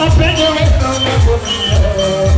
I bet you ain't gonna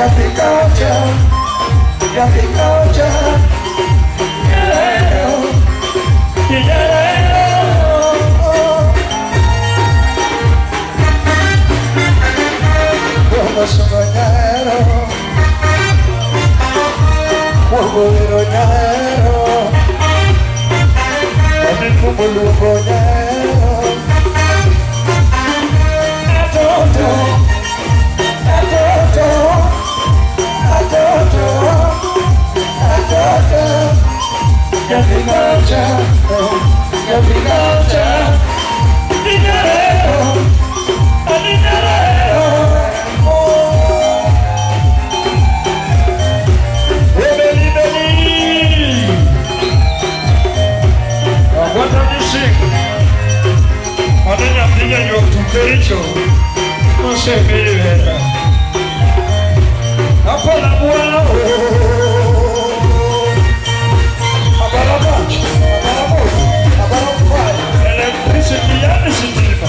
Nothing culture, nothing culture. corazón dañado Cuerpo de También como el lupo dañado Atoto Atoto Atoto Ya Dinero Dinero nie miał w tym życiu, on se wyjeda. A pola była, a pola bać, a pola bać, a pola bać. Elektrycy pijany się dziwa.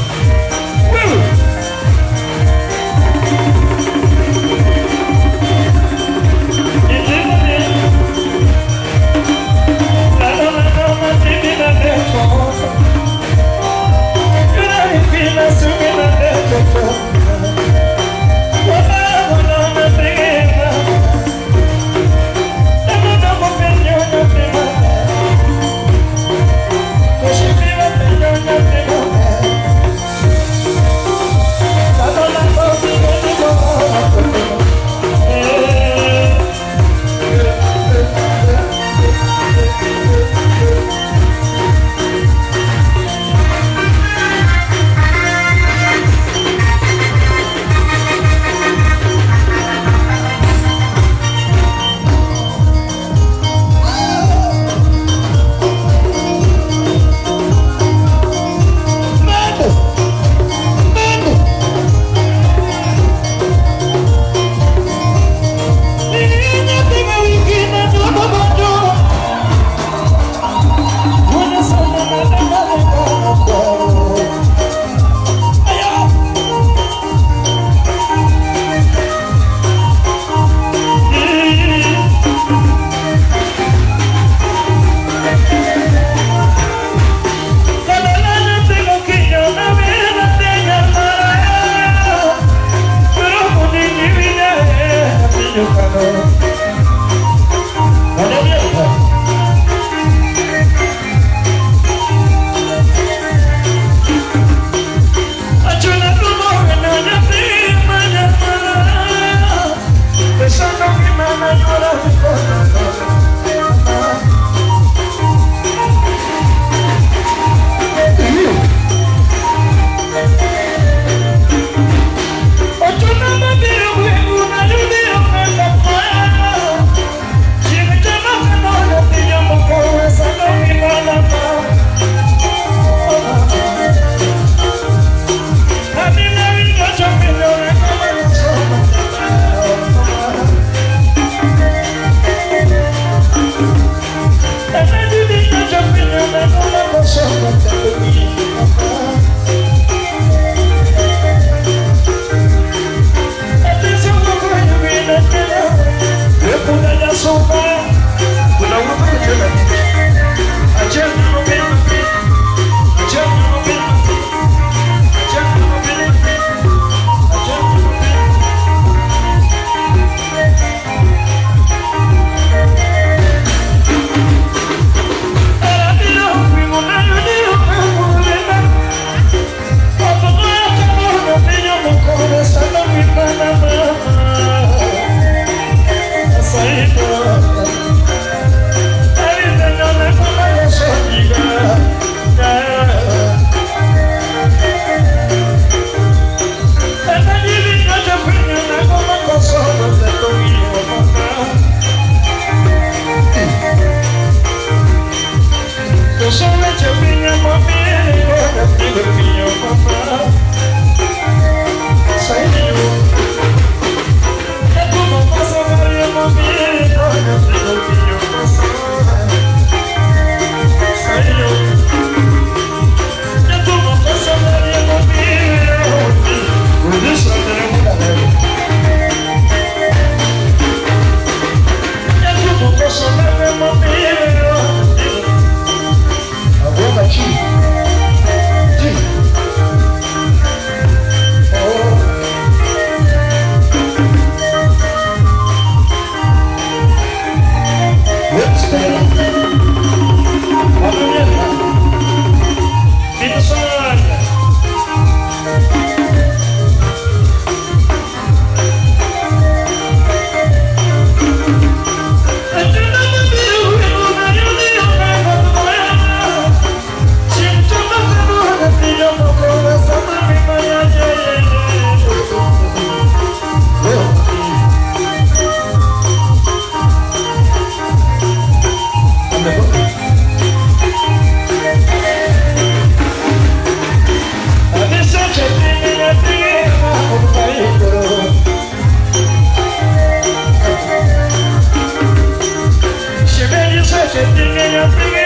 She's singing your singing.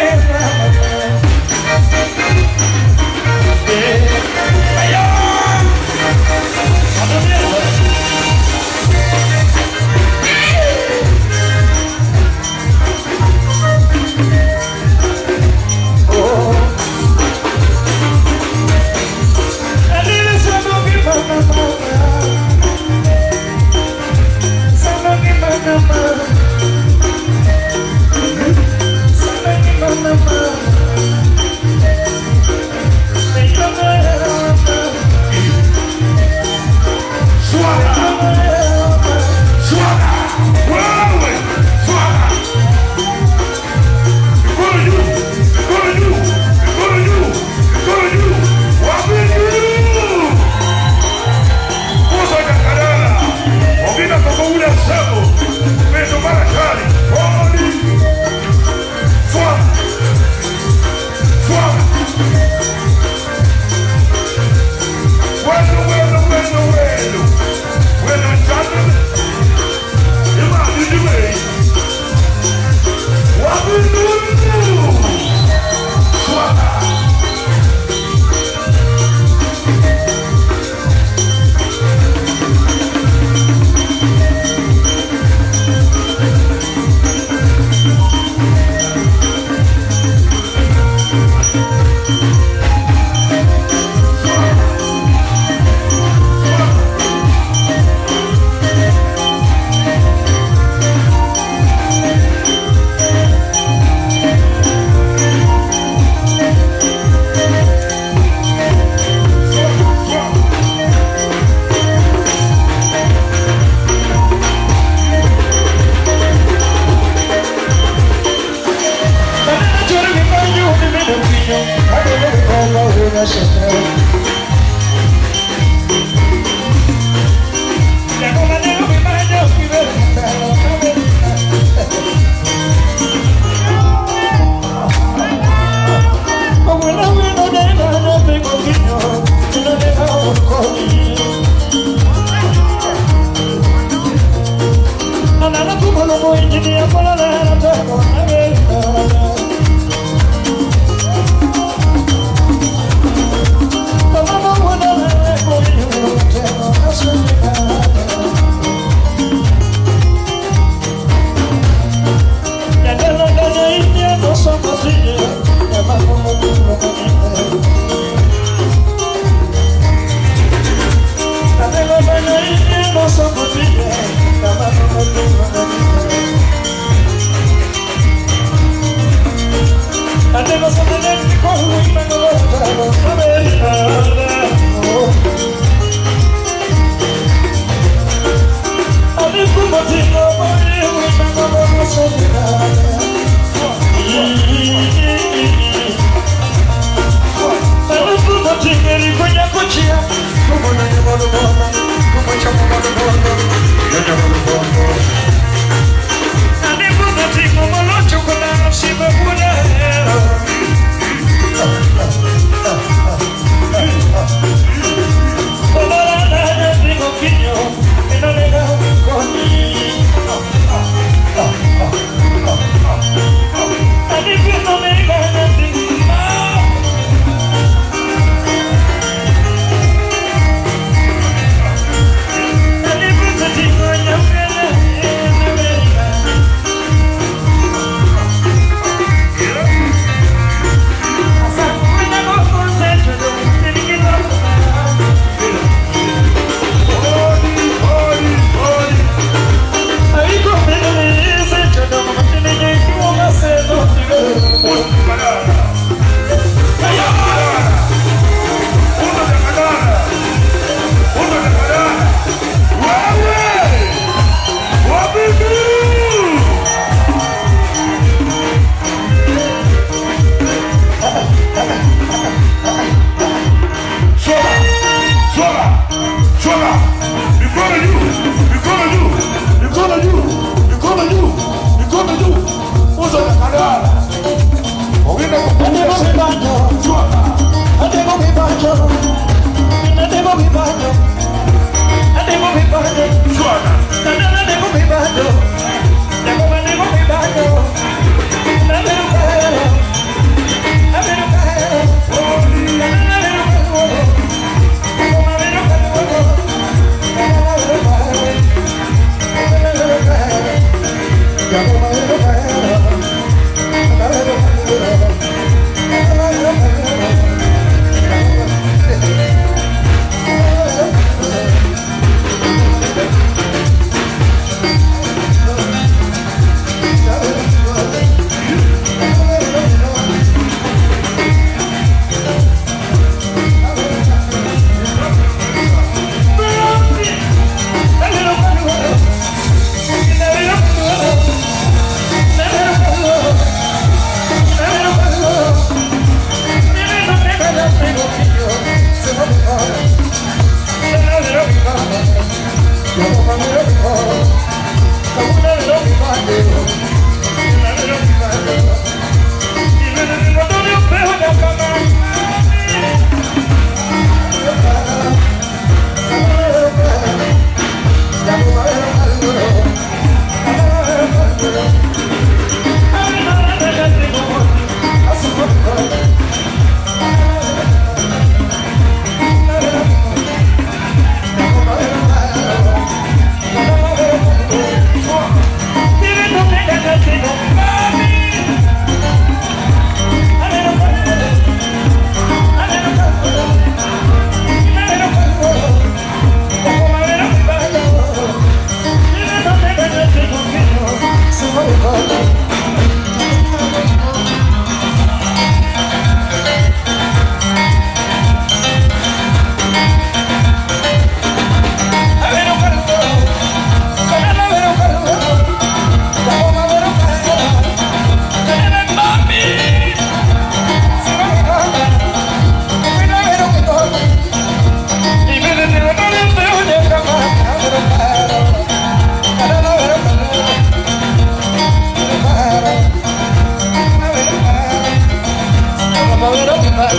I don't be I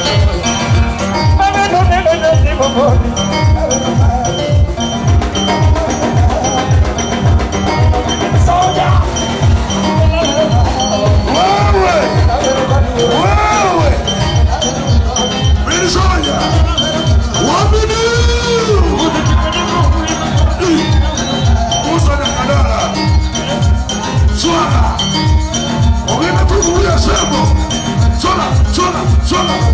Mama, don't be mad. Solo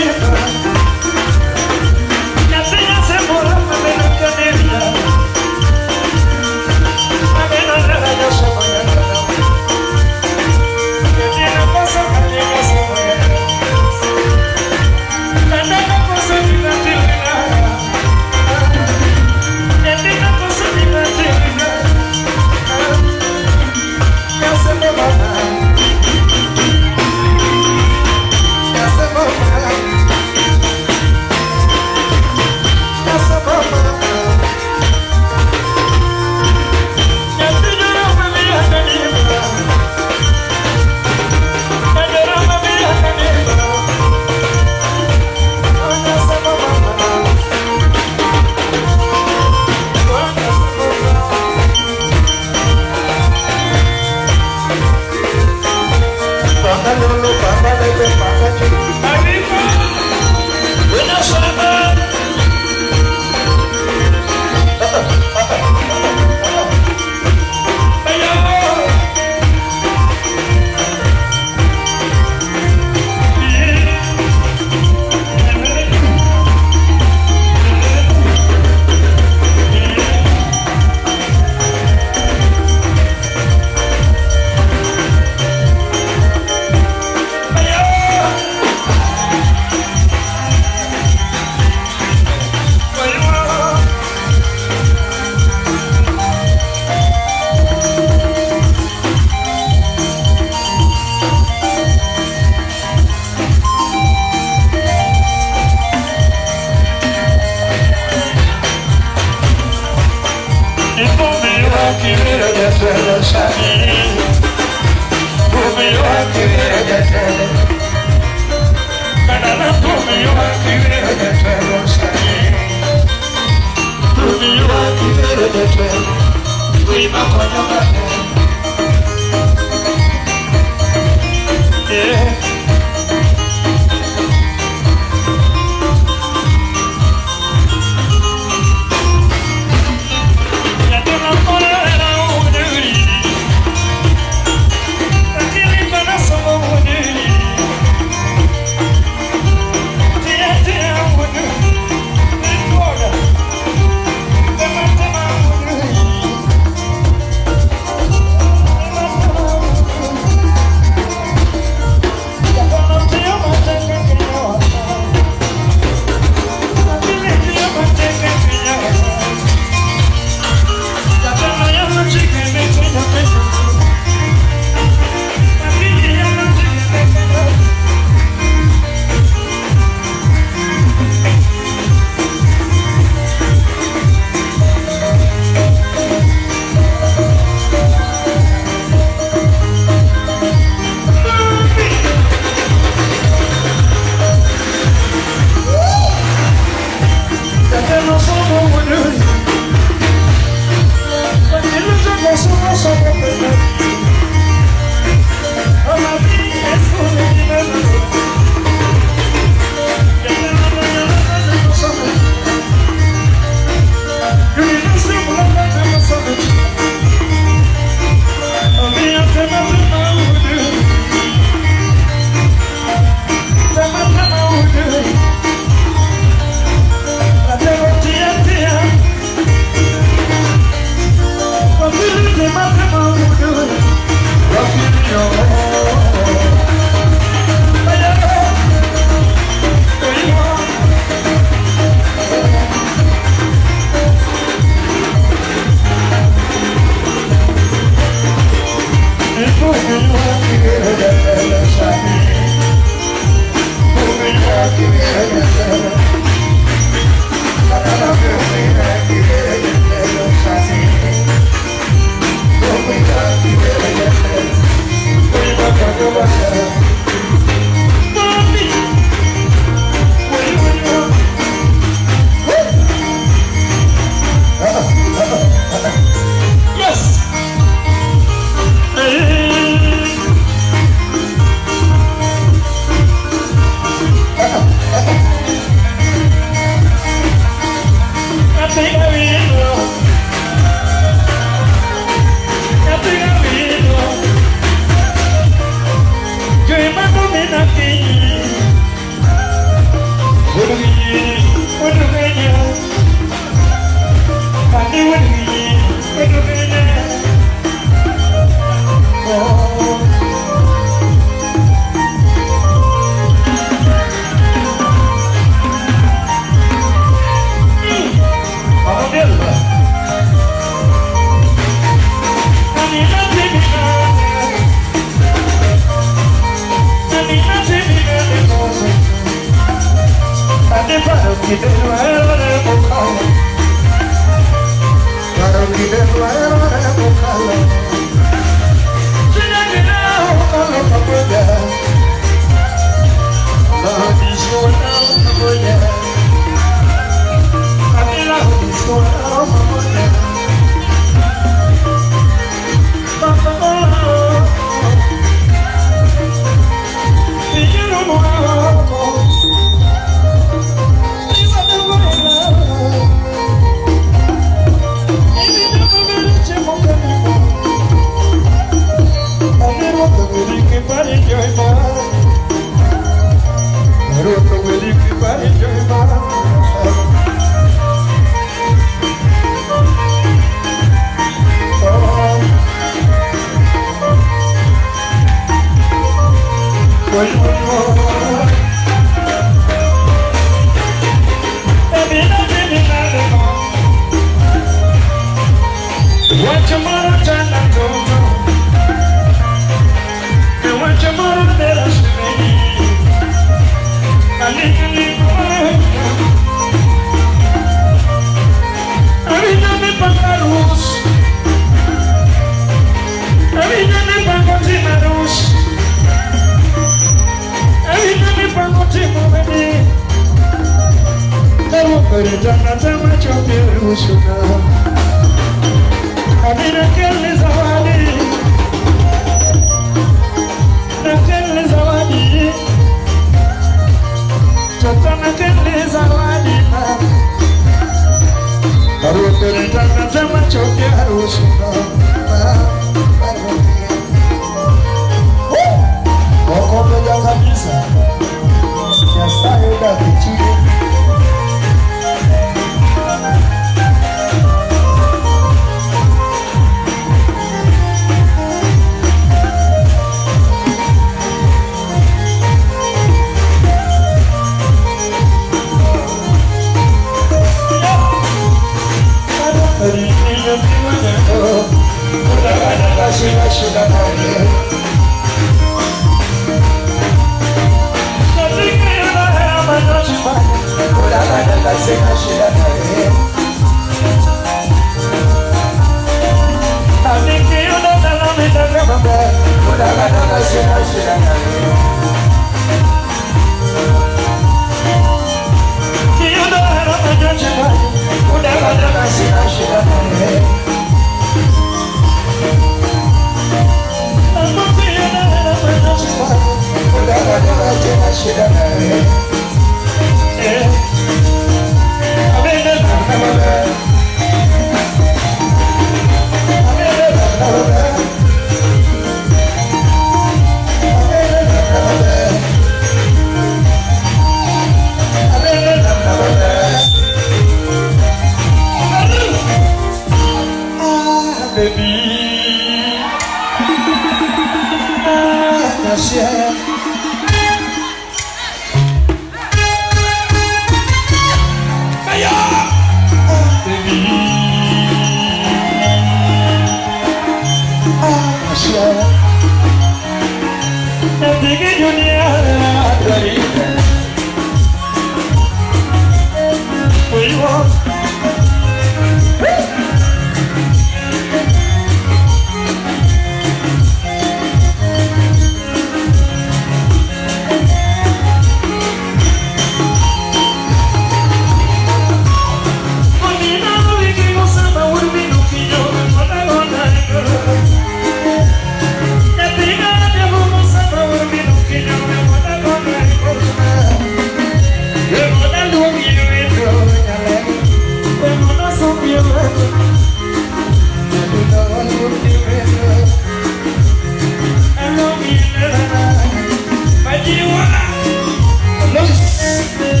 Christmas.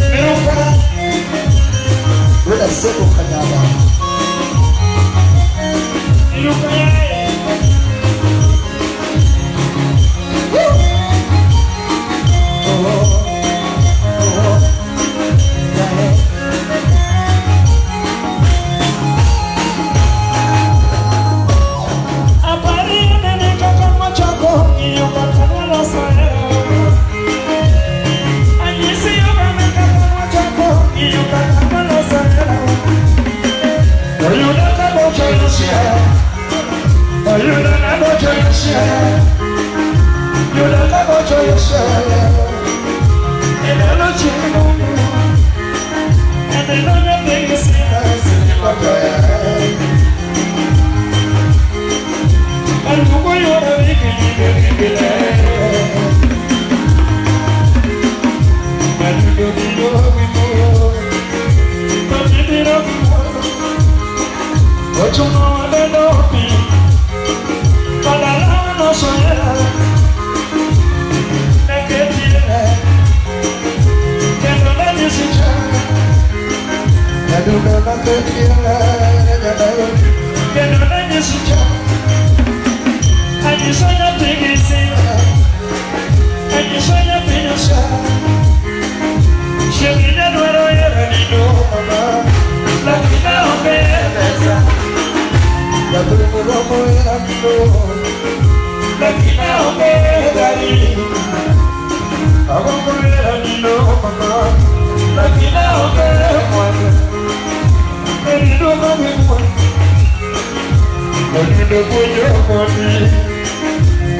your woman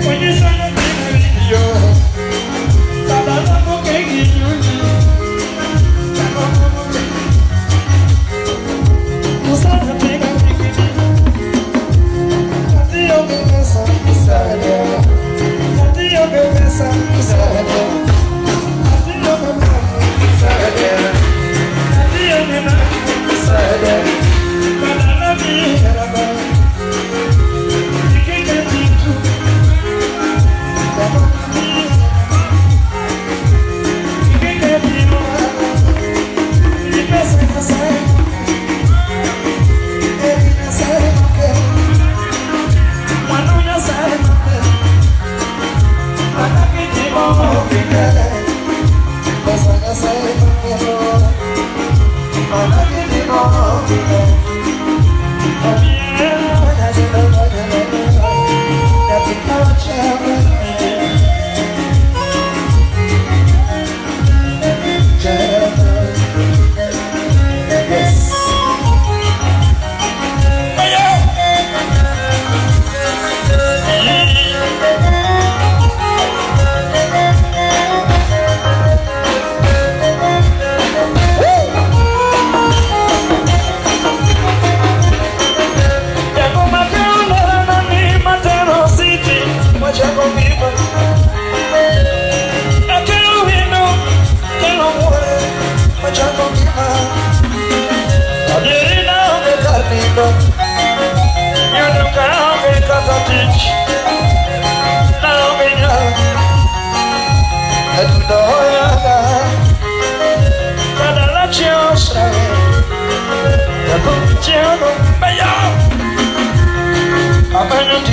When you sang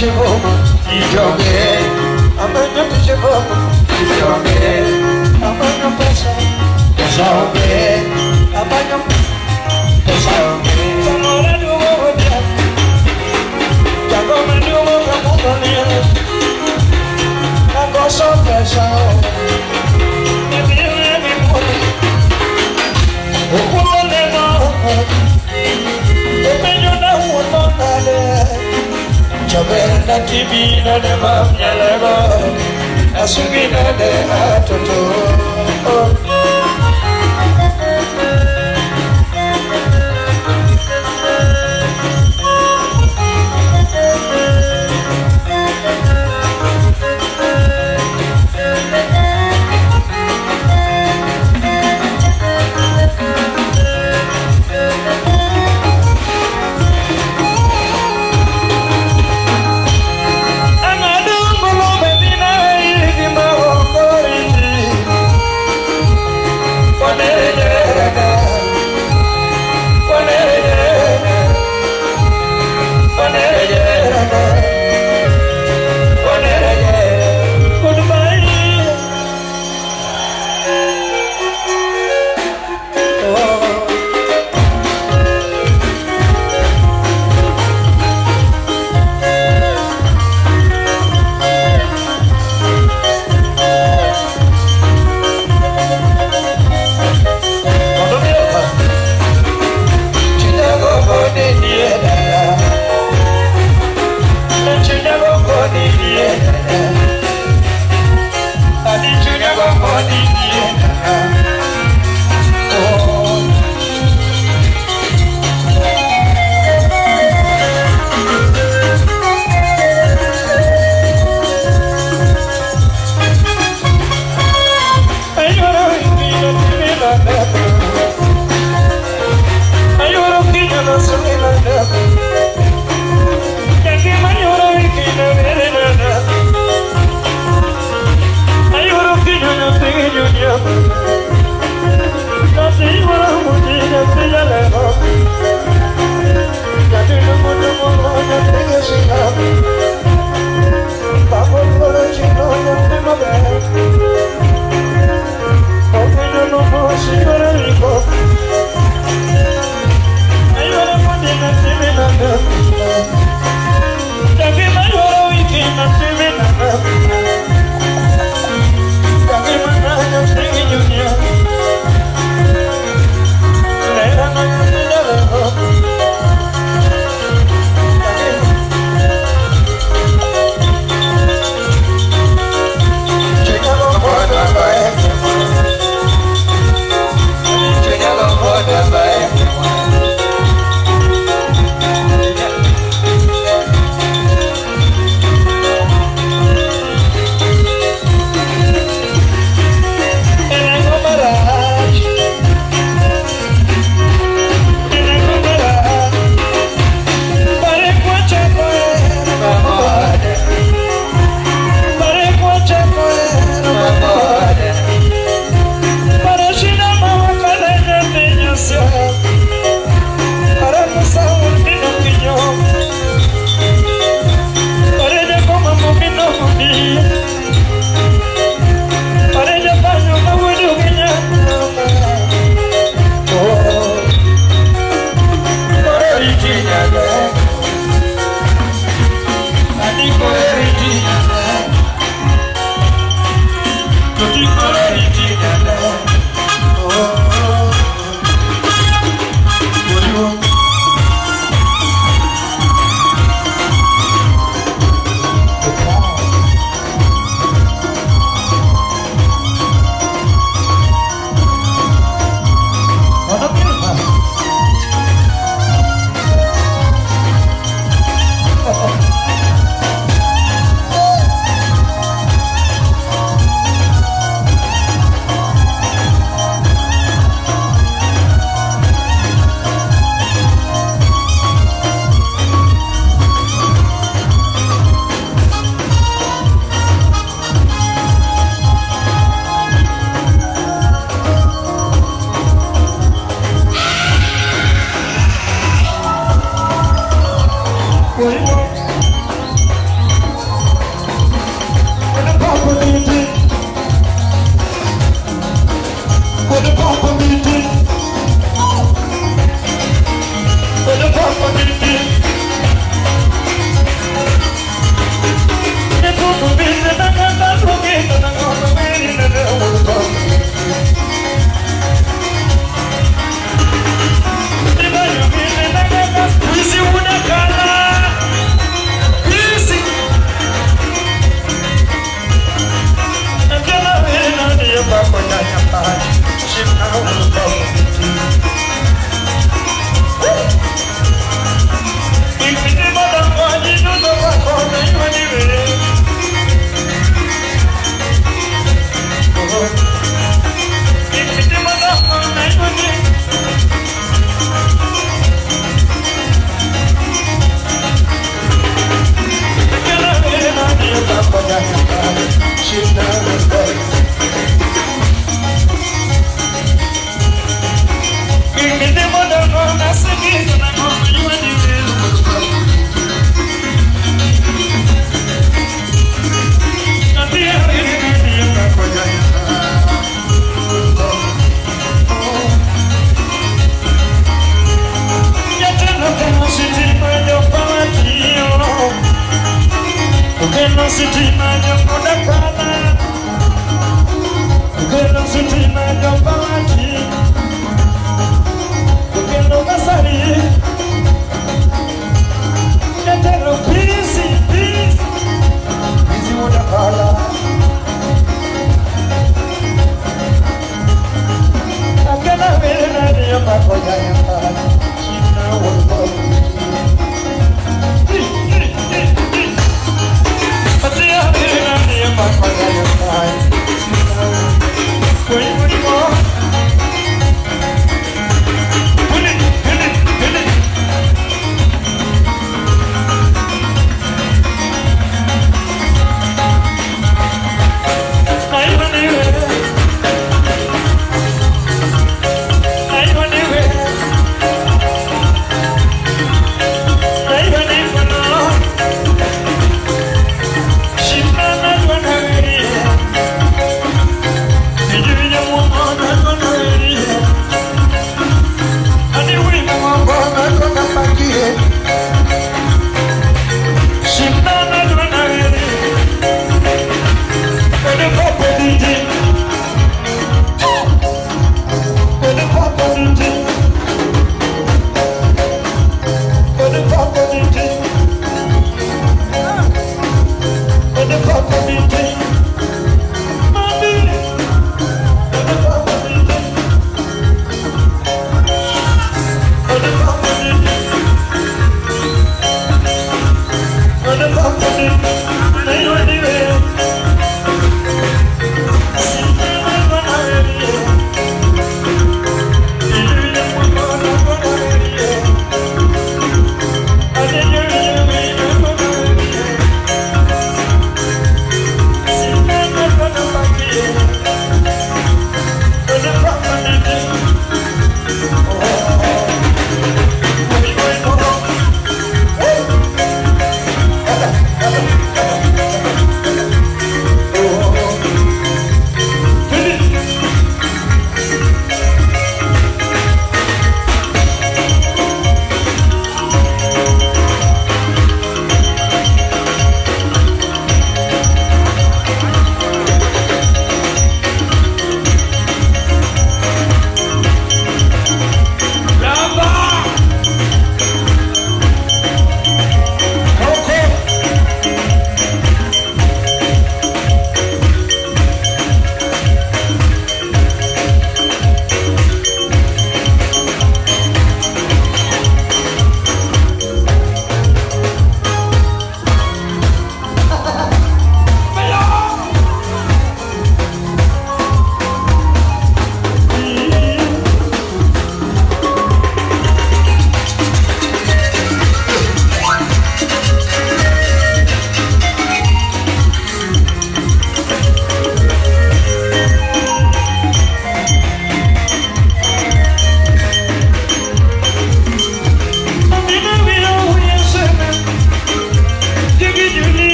Amanyo tije bomo Tijoge Amanyo tije bomo Tijoge Amanyo pesa Pesa oge Amanyo pesa oge Samora dugo cabela tibina de mamnyaleba asugina de atoto. Oh.